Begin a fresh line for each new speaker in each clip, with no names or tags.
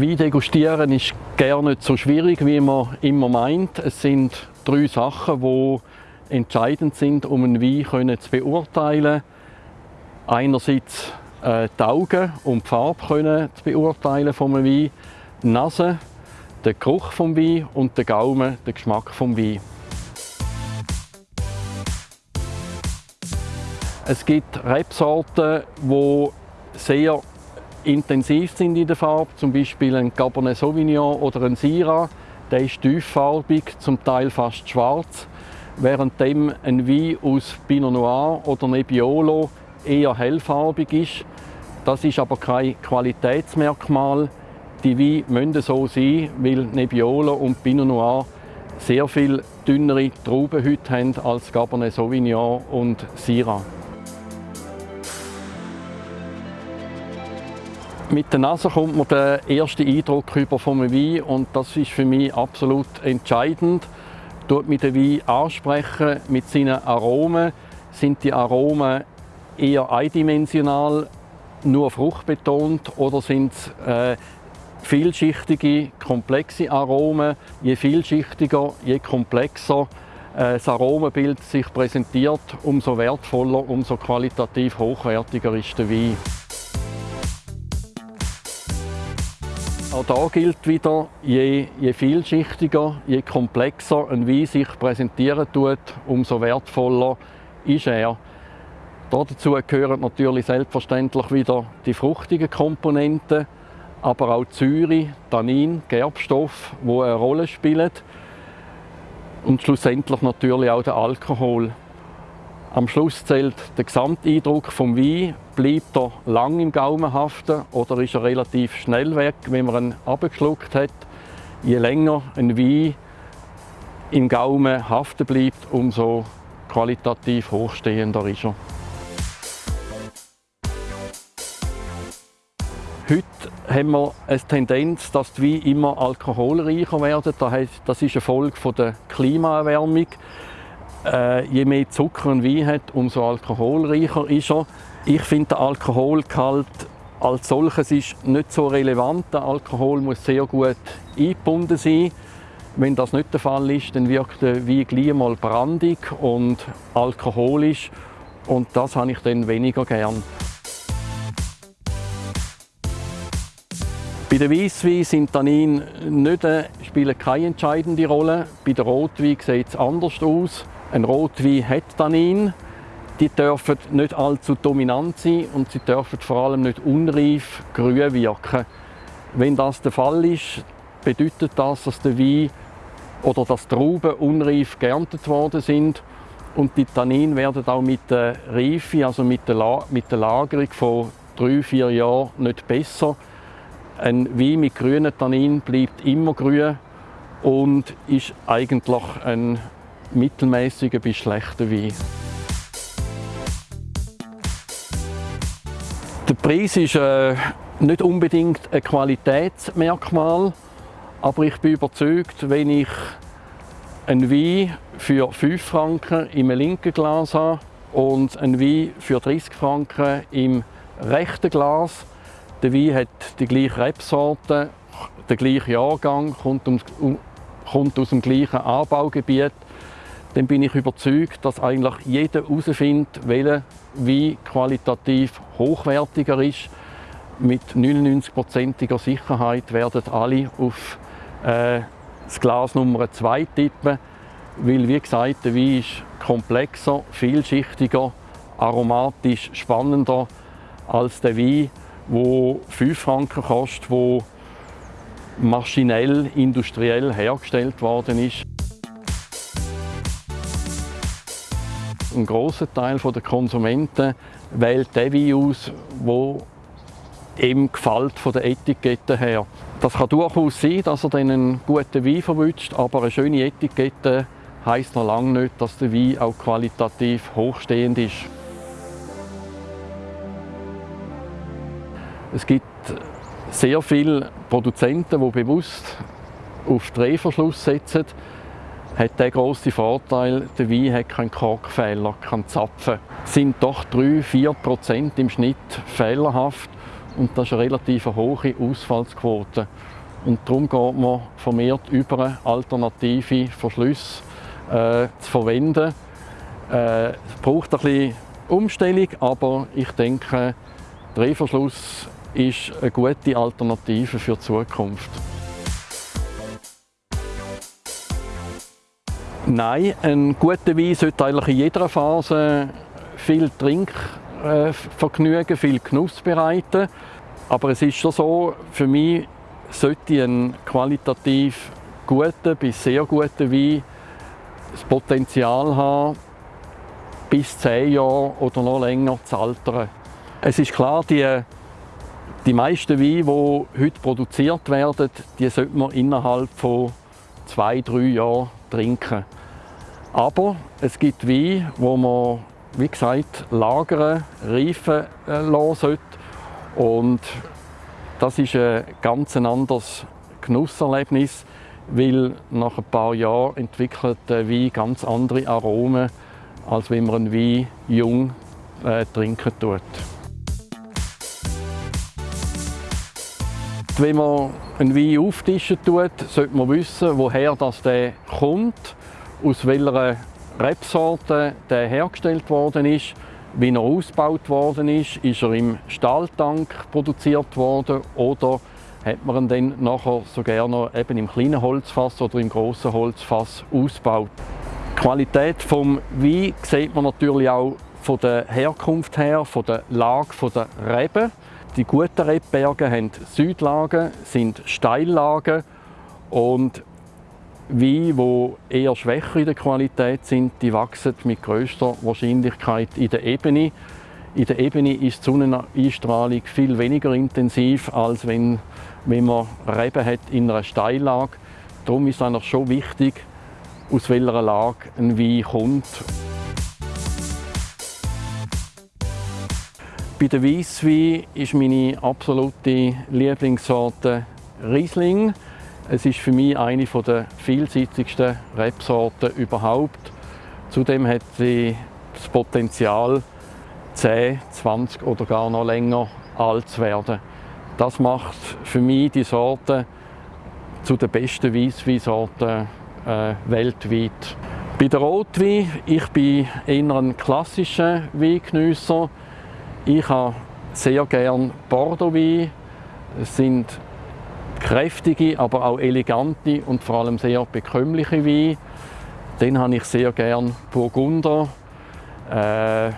Wein degustieren ist gar nicht so schwierig, wie man immer meint. Es sind drei Sachen, die entscheidend sind, um einen Wein zu beurteilen. Einerseits äh, die Augen, um die Farbe können zu beurteilen vom Wein, die Nase, der Geruch vom Wein und der Gaumen, der Geschmack vom Wein. Es gibt Rebsorten, die sehr intensiv sind in der Farbe, zum Beispiel ein Cabernet Sauvignon oder ein Syrah. Der ist tieffarbig, zum Teil fast schwarz, während ein Wein aus Pinot Noir oder Nebbiolo eher hellfarbig ist. Das ist aber kein Qualitätsmerkmal. Die Weine müssen so sein, weil Nebbiolo und Pinot Noir sehr viel dünnere Traubenhüte haben als Cabernet Sauvignon und Syrah. Mit der Nase kommt man den ersten Eindruck über vom Wein und das ist für mich absolut entscheidend. Tut mit den Wein ansprechen mit seinen Aromen. Sind die Aromen eher eindimensional, nur fruchtbetont oder sind es äh, vielschichtige, komplexe Aromen? Je vielschichtiger, je komplexer äh, das Aromenbild sich präsentiert, umso wertvoller, umso qualitativ hochwertiger ist der Wein. Auch da gilt wieder, je, je vielschichtiger, je komplexer ein Wein sich präsentieren tut, umso wertvoller ist er. Dazu gehören natürlich selbstverständlich wieder die fruchtigen Komponenten, aber auch Säure, Tannin, Gerbstoff, wo eine Rolle spielen und schlussendlich natürlich auch der Alkohol. Am Schluss zählt der Gesamteindruck vom Wein. Bleibt er lang im Gaumen haften oder ist er relativ schnell weg, wenn man ihn abgeschluckt hat? Je länger ein Wein im Gaumen haften bleibt, umso qualitativ hochstehender ist er. Heute haben wir eine Tendenz, dass die Weine immer alkoholreicher werden. Das ist eine Folge der Klimaerwärmung. Äh, je mehr Zucker ein Wein hat, umso alkoholreicher ist er. Ich finde, der Alkoholgehalt als solches ist nicht so relevant. Der Alkohol muss sehr gut eingebunden sein. Wenn das nicht der Fall ist, dann wirkt der Wein gleich mal brandig und alkoholisch und das habe ich dann weniger gern. Bei den Weisswein sind Tannin nicht, äh, spielen keine entscheidende Rolle. Bei der Rotwein sieht es anders aus. Ein Rotwein hat Tannin. Die dürfen nicht allzu dominant sein und sie dürfen vor allem nicht unreif grün wirken. Wenn das der Fall ist, bedeutet das, dass der Wein oder dass Trauben unreif geerntet worden sind und die Tannin werden auch mit der Reife, also mit der, La mit der Lagerung von drei, vier Jahren nicht besser. Ein Wein mit grünen Tannin bleibt immer grün und ist eigentlich ein mittelmäßiger bis schlechter Wein. Der Preis ist äh, nicht unbedingt ein Qualitätsmerkmal, aber ich bin überzeugt, wenn ich einen Wein für 5 Franken im linken Glas habe und einen Wein für 30 Franken im rechten Glas. Der Wein hat die gleiche Rebsorte, den gleichen Jahrgang, kommt, kommt aus dem gleichen Anbaugebiet dann bin ich überzeugt, dass eigentlich jeder herausfindet, welcher Wein qualitativ hochwertiger ist. Mit 99%iger Sicherheit werden alle auf äh, das Glas Nummer 2 tippen, weil wie gesagt, der Wein ist komplexer, vielschichtiger, aromatisch spannender als der Wein, der 5 Franken kostet, der maschinell, industriell hergestellt worden ist. Ein großer Teil der Konsumenten wählt den Wein aus, der ihm gefällt von der Etikette her. Das kann durchaus sein, dass er einen guten Wein verwünscht, aber eine schöne Etikette heisst noch lange nicht, dass der Wein auch qualitativ hochstehend ist. Es gibt sehr viele Produzenten, die bewusst auf Drehverschluss setzen, hat der große Vorteil, der Wein hat keinen Korkfehler, keinen Zapfen. Es sind doch 3-4% im Schnitt fehlerhaft und das ist eine relativ hohe Ausfallsquote. Und darum geht man vermehrt über alternative Verschlüsse äh, zu verwenden. Äh, es braucht ein bisschen Umstellung, aber ich denke, Drehverschluss ist eine gute Alternative für die Zukunft. Nein, ein guter Wein sollte eigentlich in jeder Phase viel Trinkvergnügen, viel Genuss bereiten. Aber es ist schon so, für mich sollte ein qualitativ guter bis sehr guter Wein das Potenzial haben, bis zehn Jahre oder noch länger zu altern. Es ist klar, die, die meisten Weine, die heute produziert werden, die sollte man innerhalb von zwei, drei Jahren trinken. Aber es gibt Weine, wo man, wie gesagt, lagern, reifen äh, lassen sollte. Und das ist ein ganz anderes Genusserlebnis, weil nach ein paar Jahren entwickelt der Wein ganz andere Aromen, als wenn man einen Wein jung äh, trinken tut. Wenn man einen Wein auftischen tut, sollte man wissen, woher das der kommt aus welcher Rebsorte der hergestellt worden ist, wie er ausgebaut worden ist, ist er im Stahltank produziert worden oder hat man ihn dann nachher so gerne eben im kleinen Holzfass oder im großen Holzfass ausgebaut. Die Qualität vom Wein sieht man natürlich auch von der Herkunft her, von der Lage der Reben. Die guten Rebberge haben Südlagen, sind Steillagen und Weine, die eher schwächer in der Qualität sind, die wachsen mit größter Wahrscheinlichkeit in der Ebene. In der Ebene ist die Sonneneinstrahlung viel weniger intensiv, als wenn, wenn man Reben hat in einer Steillage. Darum ist es schon wichtig, aus welcher Lage ein Wein kommt. Bei der Weisswein ist meine absolute Lieblingssorte Riesling. Es ist für mich eine der vielseitigsten Rebsorten überhaupt. Zudem hat sie das Potenzial, 10, 20 oder gar noch länger alt zu werden. Das macht für mich die Sorte zu den besten Weissweinsorten äh, weltweit. Bei der Rotwein, ich bin eher ein klassischer Weingenüsser. Ich habe sehr gerne Bordeaux-Wein. Es sind kräftige, aber auch elegante und vor allem sehr bekömmliche Weine. Den habe ich sehr gern Burgunder. Äh,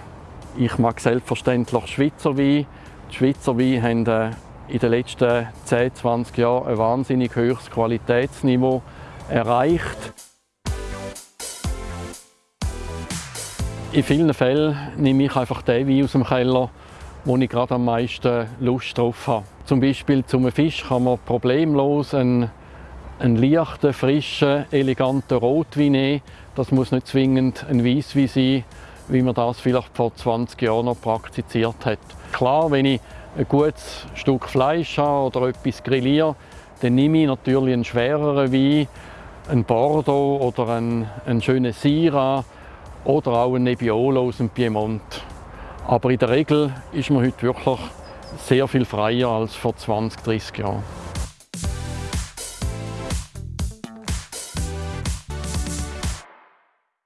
ich mag selbstverständlich Schweizer Wein. Die Schweizer Weine haben äh, in den letzten 10, 20 Jahren ein wahnsinnig hohes Qualitätsniveau erreicht. In vielen Fällen nehme ich einfach den Wein aus dem Keller, wo ich gerade am meisten Lust drauf habe. Zum Beispiel zum Fisch kann man problemlos einen, einen leichten, frischen, eleganten Rotwein nehmen. Das muss nicht zwingend ein Weißwein sein, wie man das vielleicht vor 20 Jahren noch praktiziert hat. Klar, wenn ich ein gutes Stück Fleisch habe oder etwas grilliere, dann nehme ich natürlich einen schwereren Wein, einen Bordeaux oder einen, einen schönen Syrah oder auch einen Nebbiolo aus dem Piemont. Aber in der Regel ist man heute wirklich sehr viel freier als vor 20, 30 Jahren.